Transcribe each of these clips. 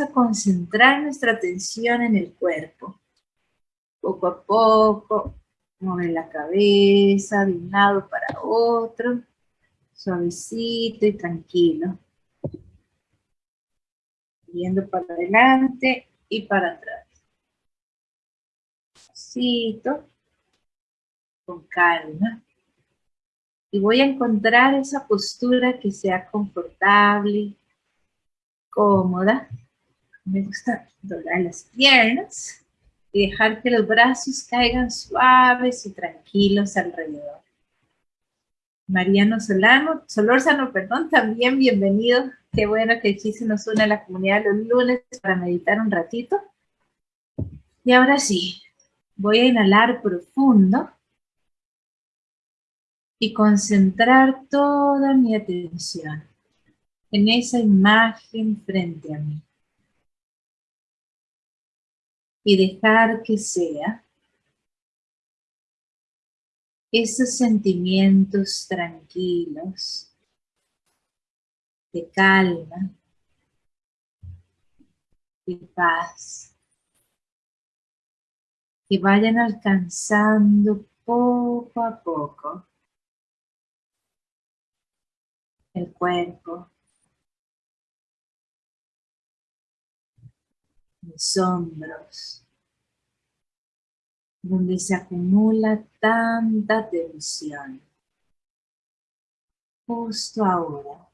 a concentrar nuestra atención en el cuerpo. Poco a poco, mueve la cabeza de un lado para otro, suavecito y tranquilo. Viendo para adelante y para atrás. Suavecito, con calma. Y voy a encontrar esa postura que sea confortable, cómoda. Me gusta doblar las piernas y dejar que los brazos caigan suaves y tranquilos alrededor. Mariano Solano, Solórzano, perdón, también bienvenido. Qué bueno que aquí se nos une a la comunidad los lunes para meditar un ratito. Y ahora sí, voy a inhalar profundo y concentrar toda mi atención en esa imagen frente a mí. Y dejar que sea esos sentimientos tranquilos, de calma, de paz, que vayan alcanzando poco a poco el cuerpo, mis hombros, donde se acumula tanta tensión. Justo ahora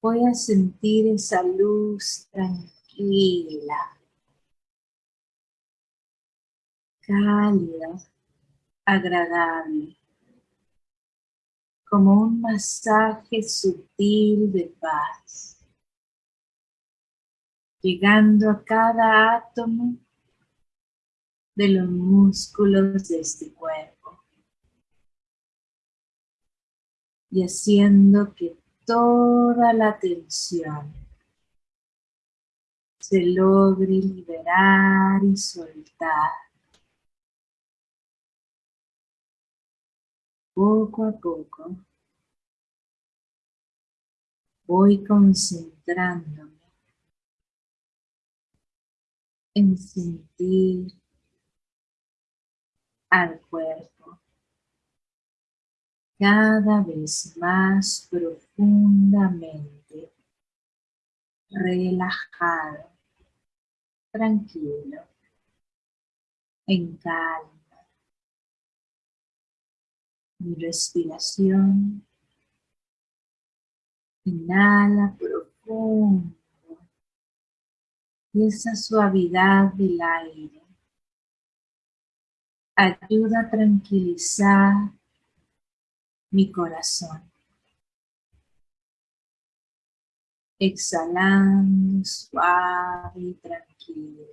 voy a sentir esa luz tranquila, cálida, agradable, como un masaje sutil de paz llegando a cada átomo de los músculos de este cuerpo y haciendo que toda la tensión se logre liberar y soltar. Poco a poco voy concentrándome en sentir al cuerpo cada vez más profundamente relajado, tranquilo, en calma. Mi respiración inhala profundo y esa suavidad del aire ayuda a tranquilizar mi corazón. Exhalando suave y tranquilo.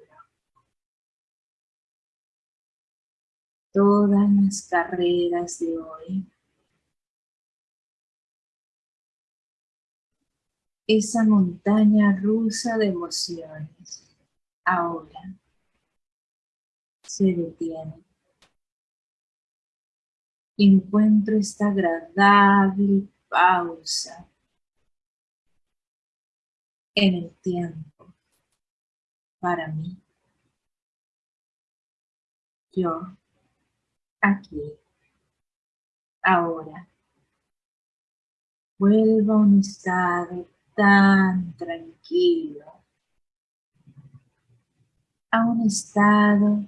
Todas las carreras de hoy esa montaña rusa de emociones ahora se detiene. Encuentro esta agradable pausa en el tiempo para mí. Yo, aquí, ahora, vuelvo a un estado tan tranquilo a un estado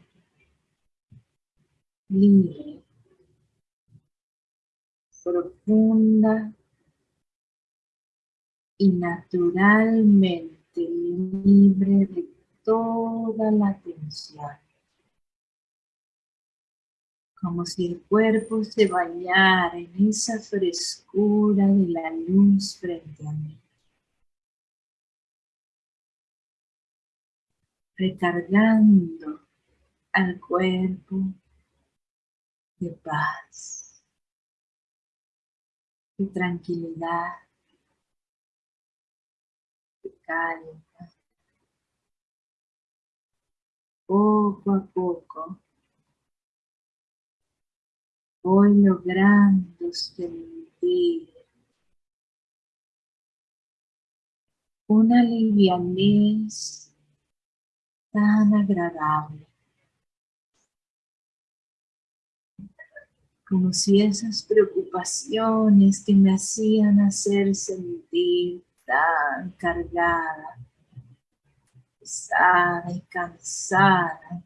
libre, profunda y naturalmente libre de toda la tensión. Como si el cuerpo se bañara en esa frescura de la luz frente a mí. Recargando al cuerpo de paz, de tranquilidad, de calma. Poco a poco voy logrando sentir una livianez tan agradable. Como si esas preocupaciones que me hacían hacer sentir tan cargada, pesada y cansada,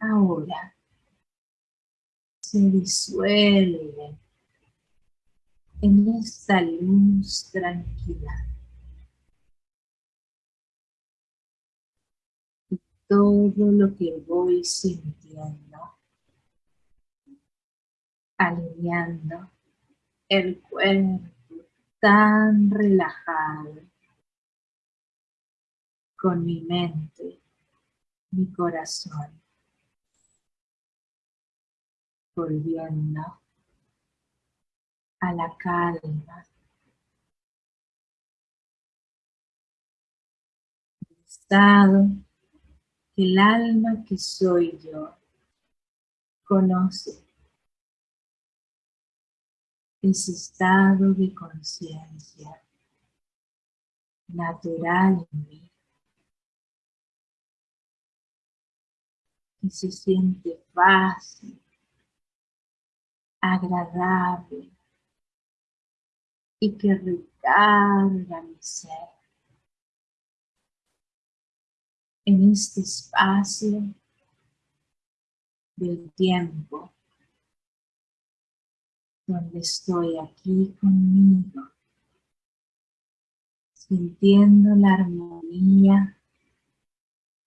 ahora se disuelven en esta luz tranquila. Todo lo que voy sintiendo, alineando el cuerpo tan relajado con mi mente, mi corazón, volviendo a la calma. Estado el alma que soy yo conoce ese estado de conciencia natural en mí que se siente fácil, agradable, y que recarga mi ser. En este espacio del tiempo donde estoy aquí conmigo, sintiendo la armonía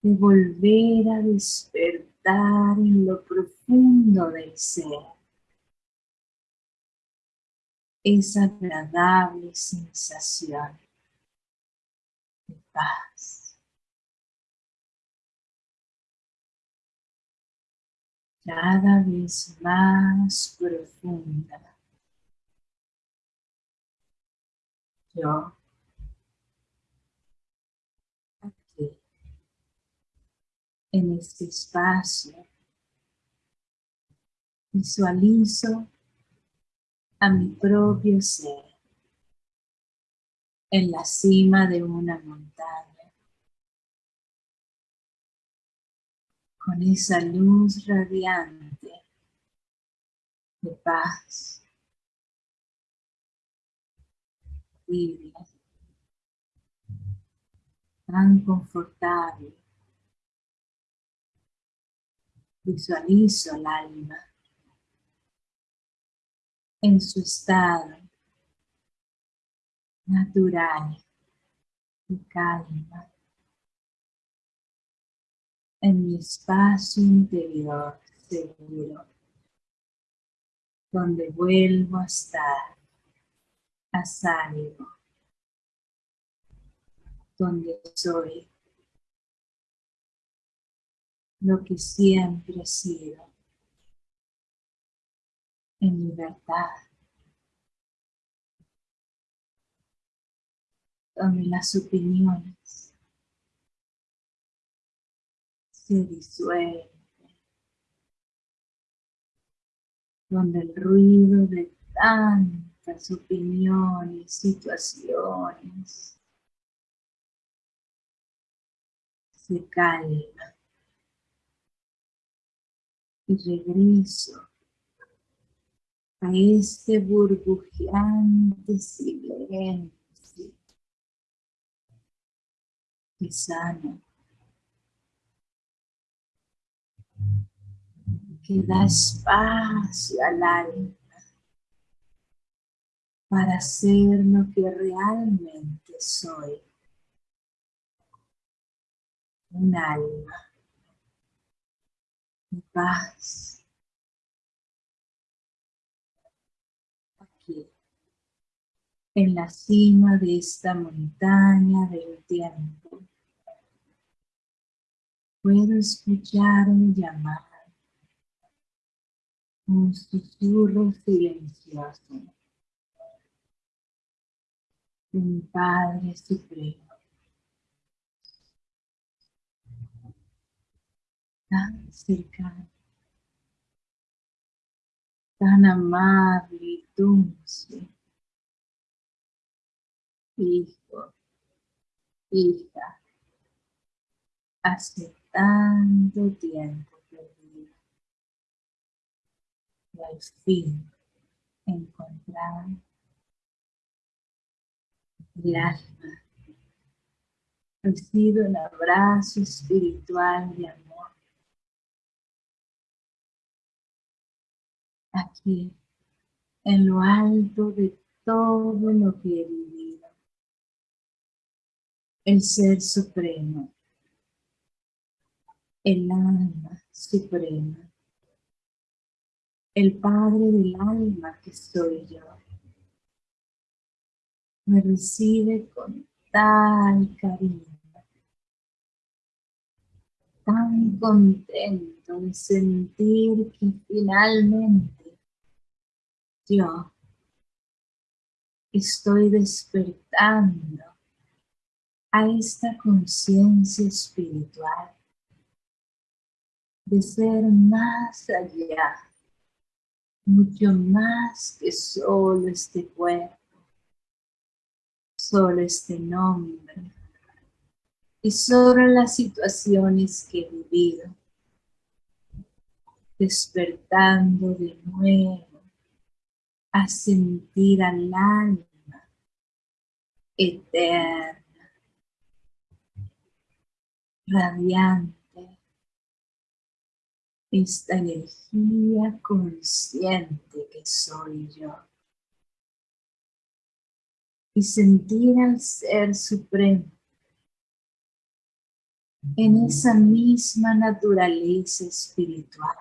de volver a despertar en lo profundo del ser esa agradable sensación de paz. Cada vez más profunda. Yo. Aquí. En este espacio. Visualizo a mi propio ser. En la cima de una montaña con esa luz radiante de paz, tan confortable. Visualizo el alma en su estado natural y calma en mi espacio interior seguro donde vuelvo a estar a salvo donde soy lo que siempre he sido en libertad, donde las opiniones se disuelven, donde el ruido de tantas opiniones, situaciones, se calma. Y regreso a este burbujeante silencio que sana, que da espacio al alma para ser lo que realmente soy, un alma de paz, en la cima de esta montaña del tiempo. Puedo escuchar un llamado, un susurro silencioso de mi Padre Supremo. Tan cercano, tan amable y dulce. Hijo, hija, hace tanto tiempo Al fin encontrar el alma. Recibe un abrazo espiritual de amor. Aquí, en lo alto de todo lo que he vivido. El Ser Supremo el alma suprema, el Padre del alma que soy yo. Me recibe con tal cariño, tan contento de sentir que finalmente yo estoy despertando a esta conciencia espiritual de ser más allá, mucho más que solo este cuerpo, solo este nombre y solo las situaciones que he vivido, despertando de nuevo a sentir al alma eterna, radiante, esta energía consciente que soy yo. Y sentir al Ser Supremo en esa misma naturaleza espiritual.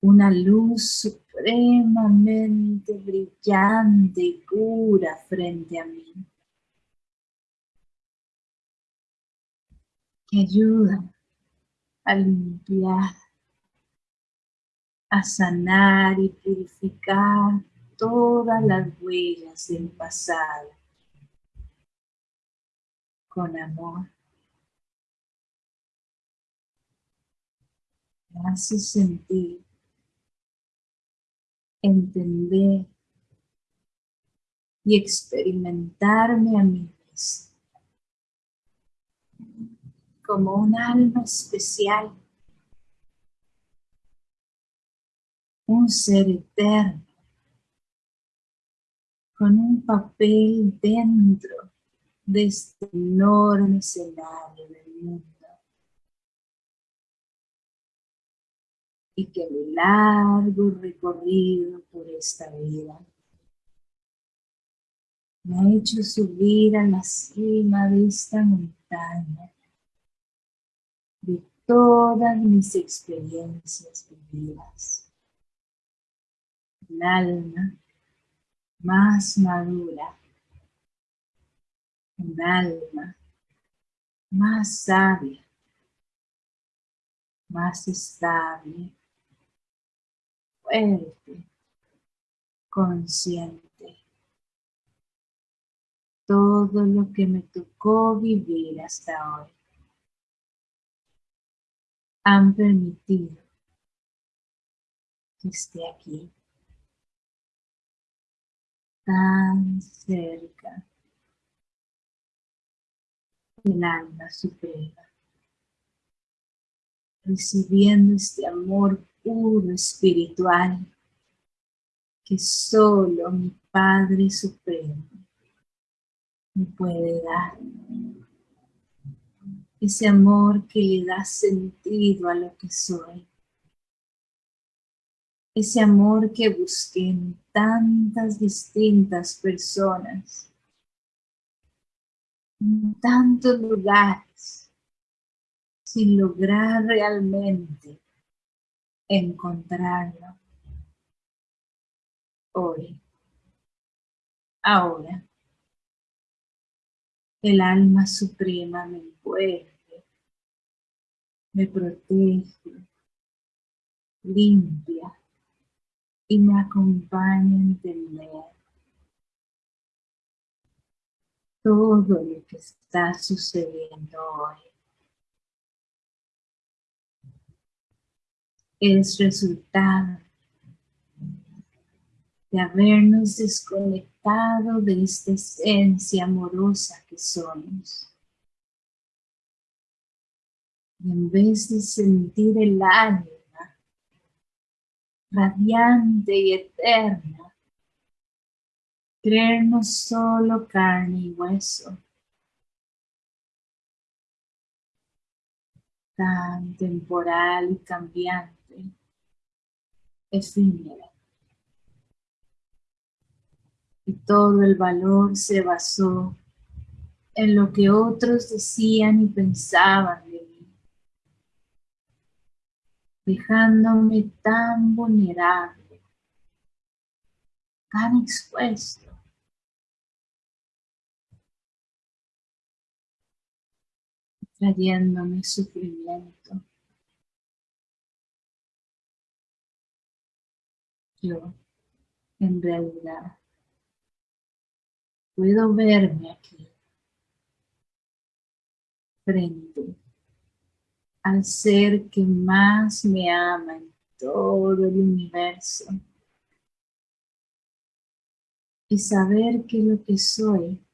Una luz supremamente brillante y pura frente a mí. Que ayuda a limpiar, a sanar y purificar todas las huellas del pasado con amor. Me hace sentir, entender y experimentarme a mí mismo como un alma especial, un ser eterno, con un papel dentro de este enorme escenario del mundo. Y que mi largo recorrido por esta vida me ha hecho subir a la cima de esta montaña todas mis experiencias vividas. El alma más madura, un alma más sabia, más estable, fuerte, consciente. Todo lo que me tocó vivir hasta hoy han permitido que esté aquí, tan cerca del alma suprema, recibiendo este amor puro espiritual que solo mi Padre Supremo me puede dar ese amor que le da sentido a lo que soy. Ese amor que busqué en tantas distintas personas, en tantos lugares, sin lograr realmente encontrarlo. Hoy, ahora, el alma suprema me envuelve, me protege, limpia y me acompaña a entender todo lo que está sucediendo hoy. Es resultado de habernos desconectado de esta esencia amorosa que somos. Y en vez de sentir el alma radiante y eterna, creernos solo carne y hueso, tan temporal y cambiante, efímera. Y todo el valor se basó en lo que otros decían y pensaban de mí, dejándome tan vulnerable, tan expuesto trayéndome sufrimiento. Yo, en realidad, puedo verme aquí, frente al ser que más me ama en todo el universo y saber que lo que soy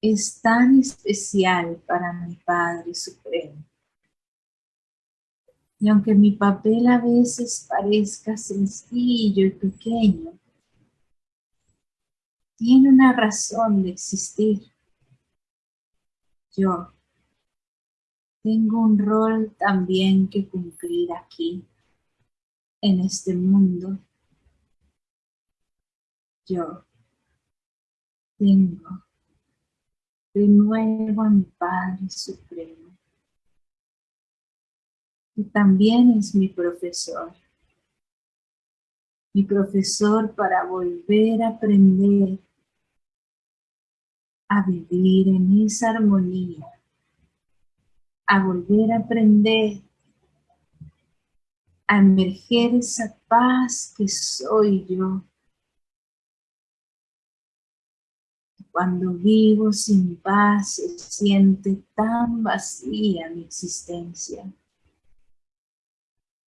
es tan especial para mi Padre Supremo. Y aunque mi papel a veces parezca sencillo y pequeño, tiene una razón de existir. Yo tengo un rol también que cumplir aquí, en este mundo. Yo tengo de nuevo a mi Padre Supremo, que también es mi profesor, mi profesor para volver a aprender a vivir en esa armonía, a volver a aprender a emerger esa paz que soy yo, Cuando vivo sin paz se siente tan vacía mi existencia.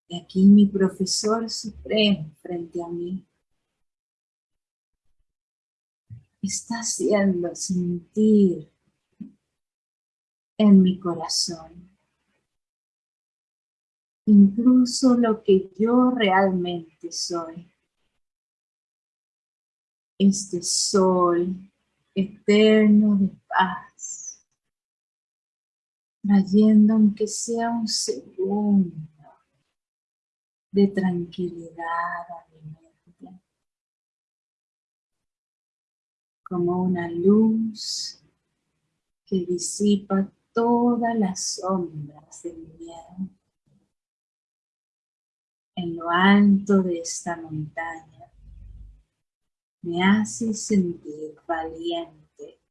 Y aquí mi profesor supremo frente a mí está haciendo sentir en mi corazón incluso lo que yo realmente soy. Este sol eterno de paz, trayendo aunque sea un segundo de tranquilidad a mi mente, como una luz que disipa todas las sombras del miedo. En lo alto de esta montaña, me hace sentir valiente,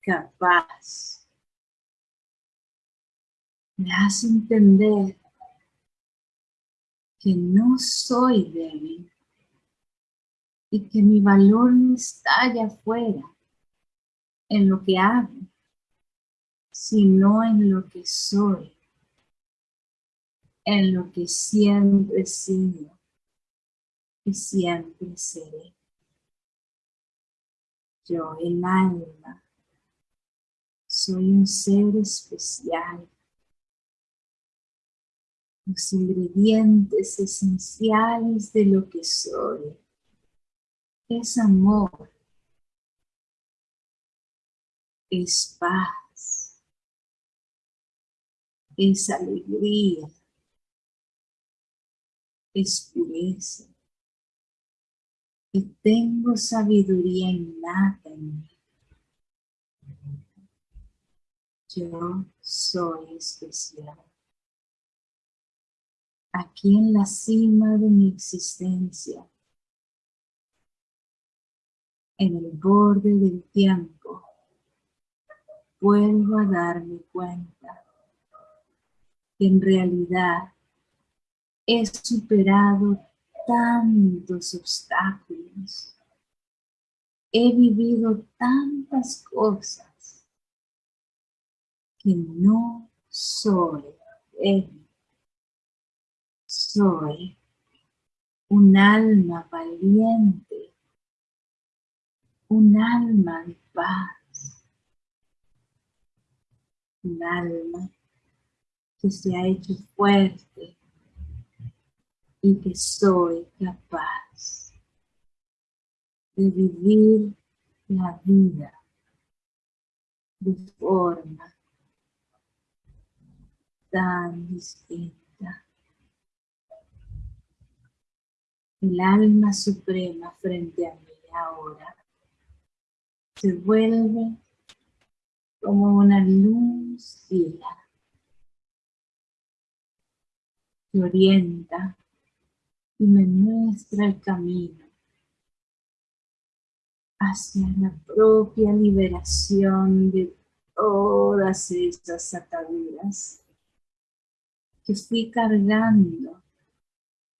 capaz. Me hace entender que no soy débil y que mi valor no está allá afuera, en lo que hago, sino en lo que soy, en lo que siempre he sido y siempre seré yo, el alma, soy un ser especial. Los ingredientes esenciales de lo que soy. Es amor, es paz, es alegría, es pureza, y tengo sabiduría innata en mí. Yo soy especial. Aquí en la cima de mi existencia, en el borde del tiempo, vuelvo a darme cuenta que en realidad he superado tantos obstáculos. He vivido tantas cosas que no soy él. Soy un alma valiente un alma de paz, un alma que se ha hecho fuerte y que soy capaz de vivir la vida de forma tan distinta. El alma suprema frente a mí ahora se vuelve como una luz fila que orienta y me muestra el camino hacia la propia liberación de todas estas ataduras que fui cargando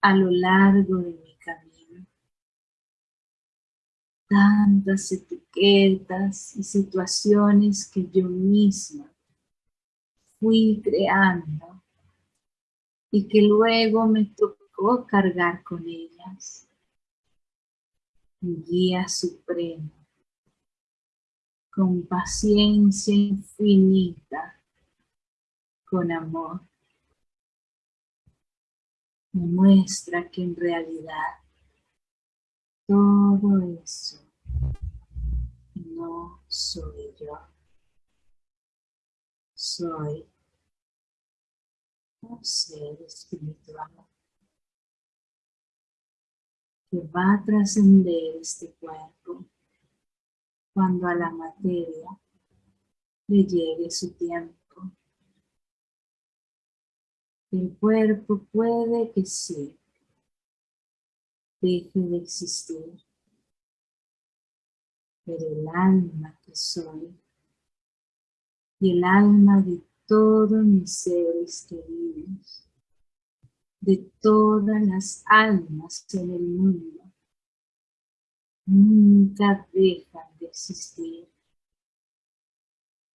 a lo largo de mi camino. Tantas etiquetas y situaciones que yo misma fui creando y que luego me tocó cargar con ellas. Mi guía supremo, con paciencia infinita, con amor, me muestra que en realidad todo eso no soy yo. Soy un ser espiritual que va a trascender este cuerpo cuando a la materia le llegue su tiempo. El cuerpo puede que sí deje de existir, pero el alma que soy y el alma de todos mis seres queridos, de todas las almas en el mundo, nunca dejan de existir.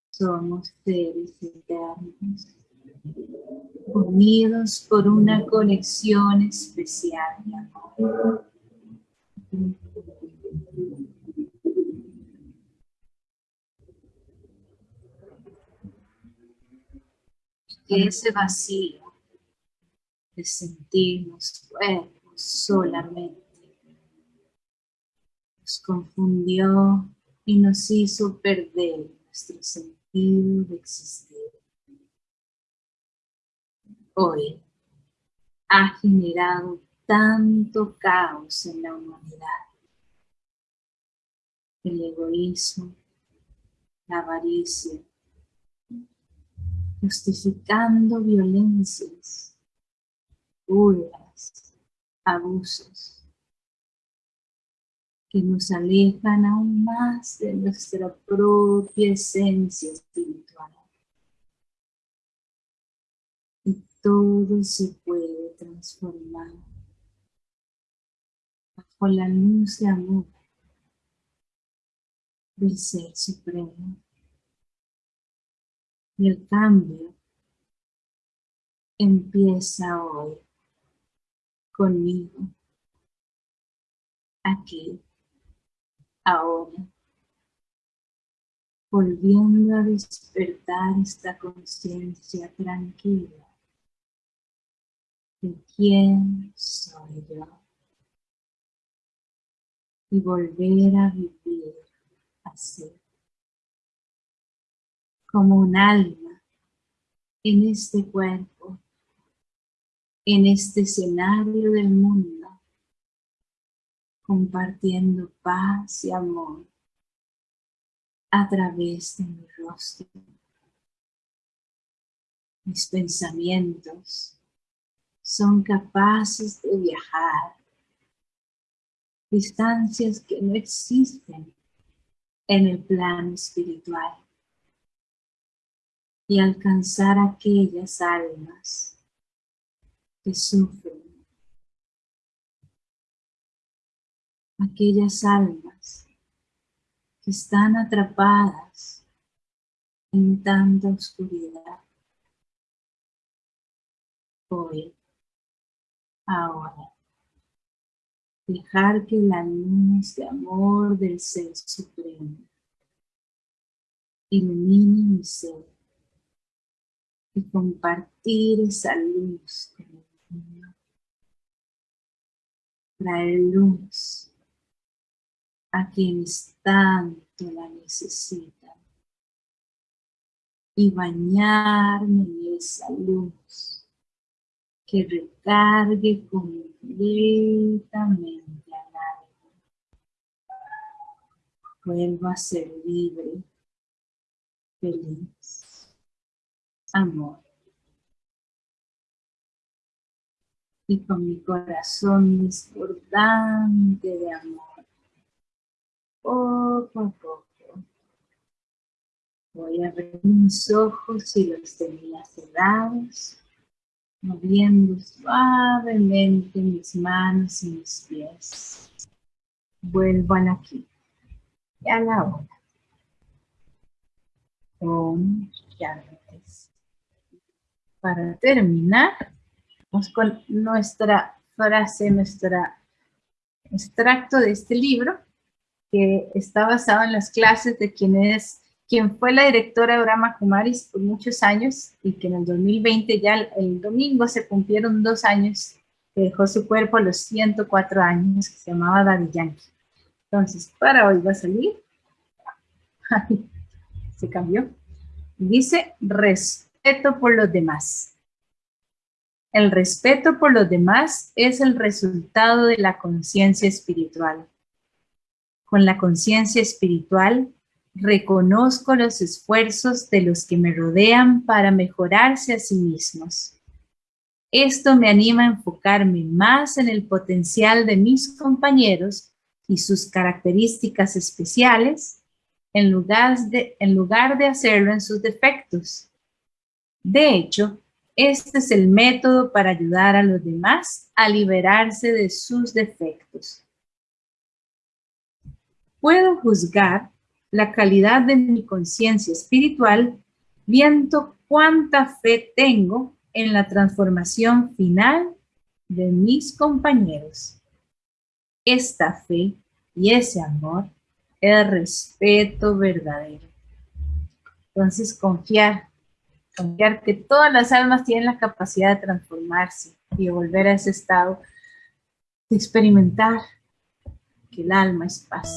Somos seres eternos, unidos por una conexión especial amor. ese vacío de sentirnos cuerpos solamente nos confundió y nos hizo perder nuestro sentido de existir. Hoy ha generado tanto caos en la humanidad. El egoísmo, la avaricia, justificando violencias, burlas, abusos, que nos alejan aún más de nuestra propia esencia espiritual. Y todo se puede transformar bajo la luz de amor del Ser Supremo. Y el cambio empieza hoy conmigo, aquí, ahora, volviendo a despertar esta conciencia tranquila de quién soy yo y volver a vivir así como un alma en este cuerpo, en este escenario del mundo, compartiendo paz y amor a través de mi rostro. Mis pensamientos son capaces de viajar. Distancias que no existen en el plano espiritual. Y alcanzar aquellas almas que sufren, aquellas almas que están atrapadas en tanta oscuridad. Hoy, ahora, Dejar que la luz de amor del Ser Supremo ilumine mi ser y compartir esa luz con el mundo. Traer luz a quienes tanto la necesitan y bañarme en esa luz que recargue completamente al alma. Vuelvo a ser libre, feliz, amor. Y con mi corazón desbordante de amor, poco a poco, voy a abrir mis ojos y los tenía cerrados moviendo suavemente mis manos y mis pies. Vuelvo al aquí y a la hora. Om Para terminar, vamos con nuestra frase, nuestro extracto de este libro, que está basado en las clases de quien es quien fue la directora de Brahma Kumaris por muchos años y que en el 2020 ya el, domingo se cumplieron dos años que dejó su cuerpo a los 104 años, que se llamaba Daddy Yankee. Entonces, para hoy va a salir, se cambió, dice respeto por los demás. El respeto por los demás es el resultado de la conciencia espiritual. Con la conciencia espiritual Reconozco los esfuerzos de los que me rodean para mejorarse a sí mismos. Esto me anima a enfocarme más en el potencial de mis compañeros y sus características especiales en lugar de, en lugar de hacerlo en sus defectos. De hecho, este es el método para ayudar a los demás a liberarse de sus defectos. Puedo juzgar la calidad de mi conciencia espiritual, viendo cuánta fe tengo en la transformación final de mis compañeros. Esta fe y ese amor es respeto verdadero. Entonces confiar, confiar que todas las almas tienen la capacidad de transformarse y volver a ese estado de experimentar que el alma es paz